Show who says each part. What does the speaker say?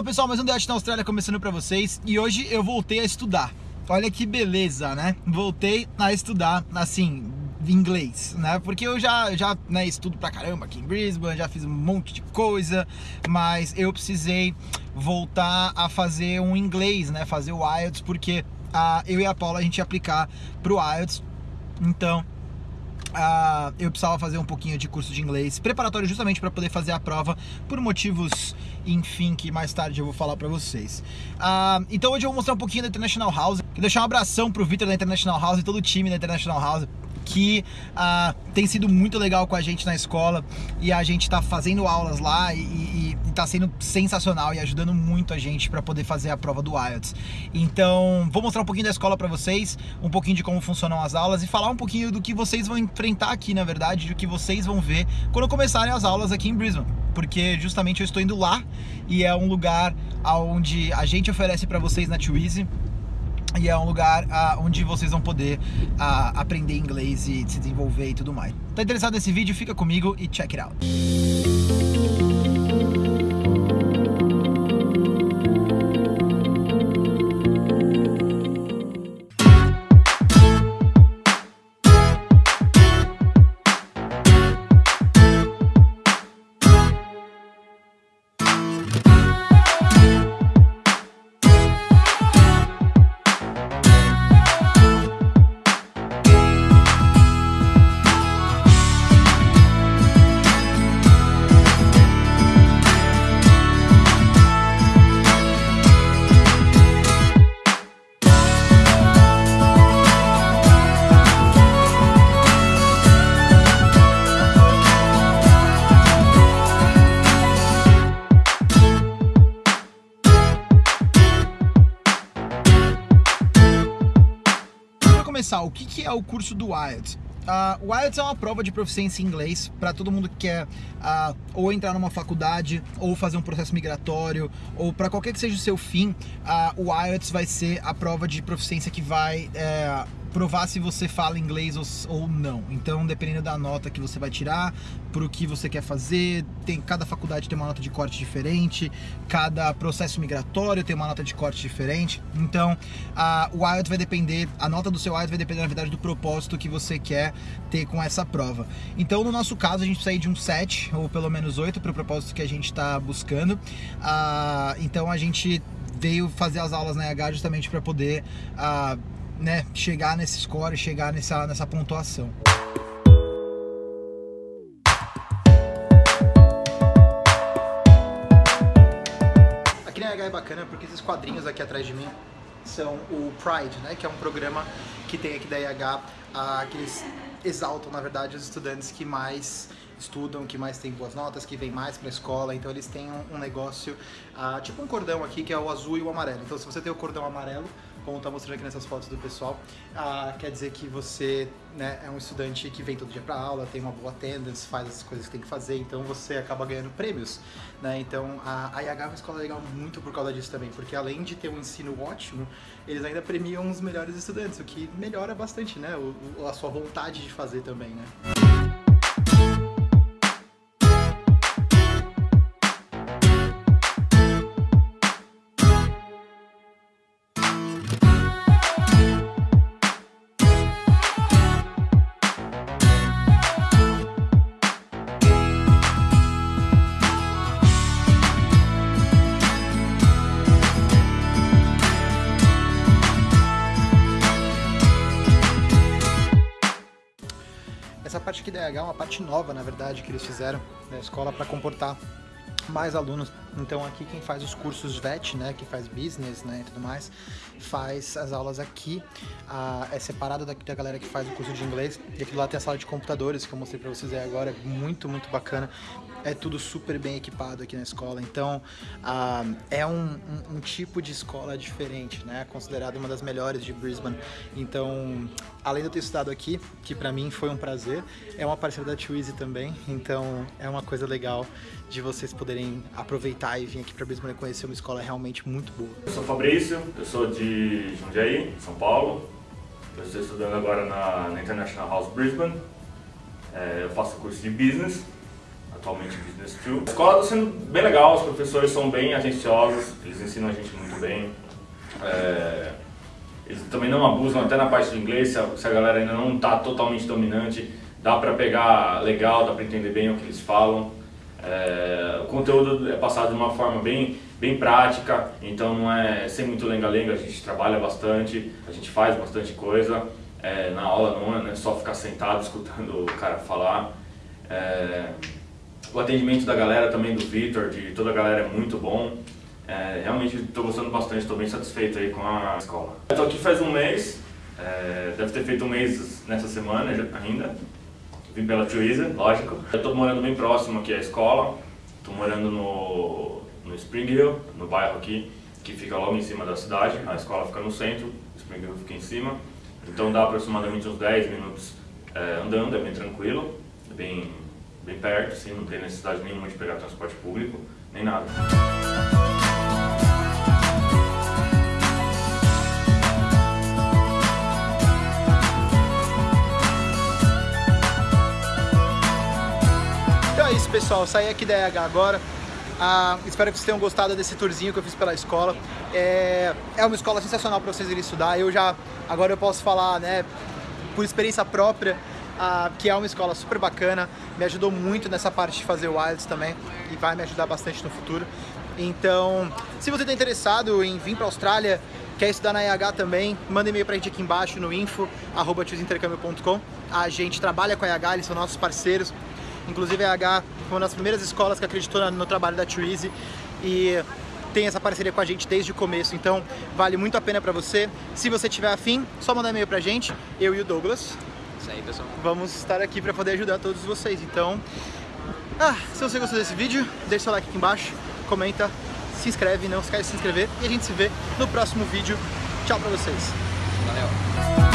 Speaker 1: Salve pessoal, mais um Debate na Austrália começando pra vocês e hoje eu voltei a estudar. Olha que beleza, né? Voltei a estudar, assim, inglês, né? Porque eu já, já né, estudo pra caramba aqui em Brisbane, já fiz um monte de coisa, mas eu precisei voltar a fazer um inglês, né? Fazer o IELTS, porque uh, eu e a Paula a gente ia aplicar pro IELTS, então Uh, eu precisava fazer um pouquinho de curso de inglês preparatório justamente para poder fazer a prova por motivos, enfim, que mais tarde eu vou falar para vocês. Uh, então hoje eu vou mostrar um pouquinho da International House. Quero deixar um abração pro Victor da International House e todo o time da International House que uh, tem sido muito legal com a gente na escola e a gente está fazendo aulas lá e, está sendo sensacional e ajudando muito a gente para poder fazer a prova do IELTS. Então, vou mostrar um pouquinho da escola para vocês, um pouquinho de como funcionam as aulas e falar um pouquinho do que vocês vão enfrentar aqui, na verdade, do que vocês vão ver quando começarem as aulas aqui em Brisbane, porque justamente eu estou indo lá e é um lugar onde a gente oferece para vocês na Twizy e é um lugar uh, onde vocês vão poder uh, aprender inglês e se desenvolver e tudo mais. Tá interessado nesse vídeo? Fica comigo e check it out. Começar, o que, que é o curso do IELTS? Uh, o IELTS é uma prova de proficiência em inglês para todo mundo que quer uh, ou entrar numa faculdade, ou fazer um processo migratório, ou para qualquer que seja o seu fim, uh, o IELTS vai ser a prova de proficiência que vai eh, provar se você fala inglês ou, não. Então, dependendo da nota que você vai tirar, para o que você quer fazer, tem cada faculdade tem uma nota de corte diferente, cada processo migratório tem uma nota de corte diferente. Então, a, o IELTS vai depender, a nota do seu IELTS vai depender, na verdade, do propósito que você quer ter com essa prova. Então, no nosso caso, a gente precisa ir de um 7 ou pelo menos 8 para o propósito que a gente está buscando. Ah, então, a gente veio fazer as aulas na EH justamente para poder ah, né, chegar nesse score, chegar nessa, nessa pontuação. Aqui na EH é bacana porque esses quadrinhos aqui atrás de mim são o Pride, né, que é um programa que tem aqui da EH, ah, que eles exaltam, na verdade, os estudantes que mais estudam, que mais têm boas notas, que vêm mais para a escola, então eles têm um, um negócio, ah, tipo um cordão aqui, que é o azul e o amarelo. Então se você tem o cordão amarelo, como está mostrando aqui nessas fotos do pessoal, ah, quer dizer que você né, é um estudante que vem todo dia para aula, tem uma boa attendance, faz as coisas que tem que fazer, então você acaba ganhando prêmios. Né? Então a, a IH é uma escola legal muito por causa disso também, porque além de ter um ensino ótimo, eles ainda premiam os melhores estudantes, o que melhora bastante né, o, a sua vontade de fazer também. Né? Aqui da EH é uma parte nova, na verdade, que eles fizeram da escola para comportar mais alunos. Então aqui quem faz os cursos VET, né, que faz business, né, e tudo mais, faz as aulas aqui. É separado daqui da galera que faz o curso de inglês. E aqui lado tem a sala de computadores que eu mostrei para vocês aí agora, é muito, muito bacana é tudo super bem equipado aqui na escola, então é um, um, um, tipo de escola diferente, né? Considerada uma das melhores de Brisbane. Então, além de eu ter estudado aqui, que para mim foi um prazer, é uma parceira da Twizy também, então é uma coisa legal de vocês poderem aproveitar e vir aqui para Brisbane conhecer uma escola realmente muito boa.
Speaker 2: Eu sou Fabrício, eu sou de Jundiaí, São Paulo. Eu estou estudando agora na, na International House Brisbane. É, eu faço curso de Business atualmente Business 2. A escola está sendo bem legal, os professores são bem atenciosos, eles ensinam a gente muito bem. É, eles também não abusam até na parte de inglês, se a, se a galera ainda não está totalmente dominante, dá para pegar legal, dá para entender bem o que eles falam. É, o conteúdo é passado de uma forma bem, bem prática, então não é sem muito lenga-lenga, a gente trabalha bastante, a gente faz bastante coisa. É, na aula não é, não é só ficar sentado escutando o cara falar. É, o atendimento da galera também, do Victor, de toda a galera é muito bom. É, realmente estou gostando bastante, estou bem satisfeito aí com a escola. Estou aqui faz um mês, é, deve ter feito um mês nessa semana ainda. Vim pela Twizy, lógico. Eu estou morando bem próximo aqui à escola. Estou morando no, no Spring Hill, no bairro aqui, que fica logo em cima da cidade. A escola fica no centro, Spring Hill fica em cima. Então dá aproximadamente uns 10 minutos é, andando, é bem tranquilo, é bem, bem perto, assim, não tem necessidade nenhuma de pegar transporte público, nem nada.
Speaker 1: Pessoal. Saí aqui da EH agora. Ah, espero que vocês tenham gostado desse tourzinho que eu fiz pela escola. É, é uma escola sensacional para vocês irem estudar. Eu já, agora eu posso falar, né, por experiência própria, ah, que é uma escola super bacana. Me ajudou muito nessa parte de fazer o IELTS também e vai me ajudar bastante no futuro. Então, se você está interessado em vir para a Austrália, quer estudar na EH também, manda e-mail para a gente aqui embaixo no info.com. A gente trabalha com a EH, eles são nossos parceiros. Inclusive a EH foi uma das primeiras escolas que acreditou no trabalho da Twizy e tem essa parceria com a gente desde o começo, então vale muito a pena para você. Se você tiver afim, só mandar e-mail pra gente, eu e o Douglas.
Speaker 3: Isso aí, pessoal.
Speaker 1: Vamos estar aqui para poder ajudar todos vocês. Então, ah, se você gostou desse vídeo, deixa seu like aqui embaixo, comenta, se inscreve, não esquece de se inscrever e a gente se vê no próximo vídeo. Tchau pra vocês.
Speaker 3: Valeu.